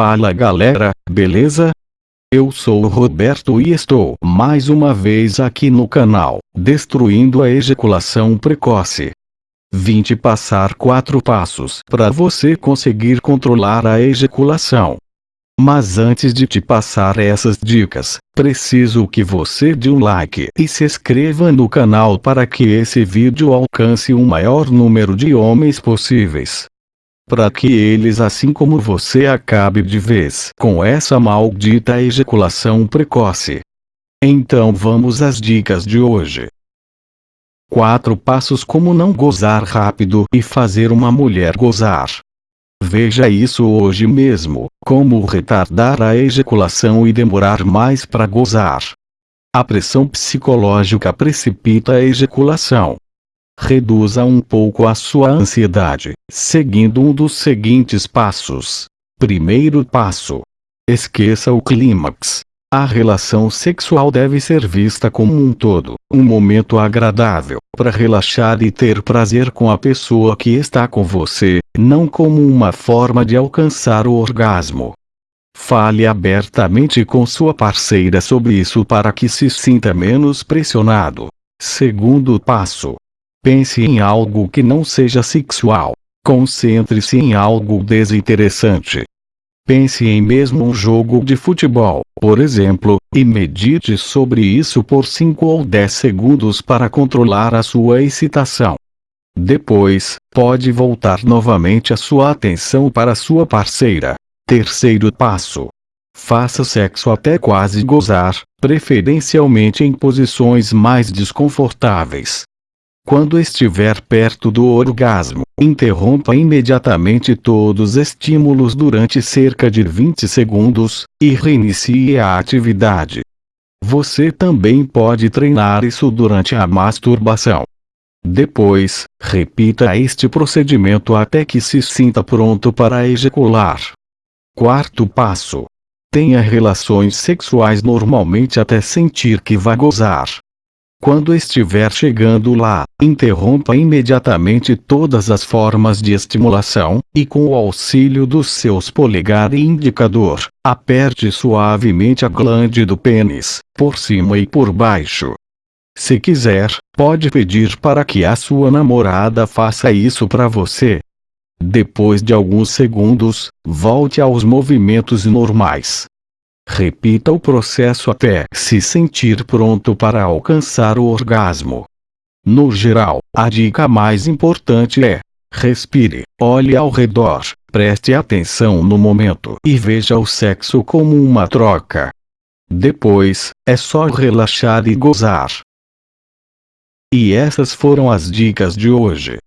Fala galera, beleza? Eu sou o Roberto e estou mais uma vez aqui no canal, destruindo a ejaculação precoce. Vim te passar 4 passos para você conseguir controlar a ejaculação. Mas antes de te passar essas dicas, preciso que você dê um like e se inscreva no canal para que esse vídeo alcance o maior número de homens possíveis para que eles assim como você acabe de vez com essa maldita ejaculação precoce. Então vamos às dicas de hoje. 4 passos como não gozar rápido e fazer uma mulher gozar. Veja isso hoje mesmo, como retardar a ejaculação e demorar mais para gozar. A pressão psicológica precipita a ejaculação reduza um pouco a sua ansiedade, seguindo um dos seguintes passos. Primeiro passo. Esqueça o clímax. A relação sexual deve ser vista como um todo, um momento agradável, para relaxar e ter prazer com a pessoa que está com você, não como uma forma de alcançar o orgasmo. Fale abertamente com sua parceira sobre isso para que se sinta menos pressionado. Segundo passo. Pense em algo que não seja sexual. Concentre-se em algo desinteressante. Pense em mesmo um jogo de futebol, por exemplo, e medite sobre isso por 5 ou 10 segundos para controlar a sua excitação. Depois, pode voltar novamente a sua atenção para sua parceira. Terceiro passo. Faça sexo até quase gozar, preferencialmente em posições mais desconfortáveis. Quando estiver perto do orgasmo, interrompa imediatamente todos os estímulos durante cerca de 20 segundos, e reinicie a atividade. Você também pode treinar isso durante a masturbação. Depois, repita este procedimento até que se sinta pronto para ejacular. Quarto passo. Tenha relações sexuais normalmente até sentir que vai gozar. Quando estiver chegando lá, interrompa imediatamente todas as formas de estimulação, e com o auxílio dos seus polegar e indicador, aperte suavemente a glande do pênis, por cima e por baixo. Se quiser, pode pedir para que a sua namorada faça isso para você. Depois de alguns segundos, volte aos movimentos normais. Repita o processo até se sentir pronto para alcançar o orgasmo. No geral, a dica mais importante é: respire, olhe ao redor, preste atenção no momento e veja o sexo como uma troca. Depois, é só relaxar e gozar. E essas foram as dicas de hoje.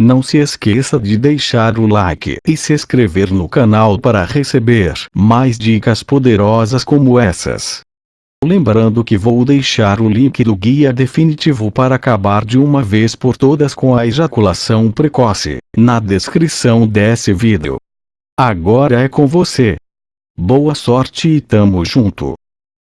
Não se esqueça de deixar o like e se inscrever no canal para receber mais dicas poderosas como essas. Lembrando que vou deixar o link do guia definitivo para acabar de uma vez por todas com a ejaculação precoce, na descrição desse vídeo. Agora é com você. Boa sorte e tamo junto.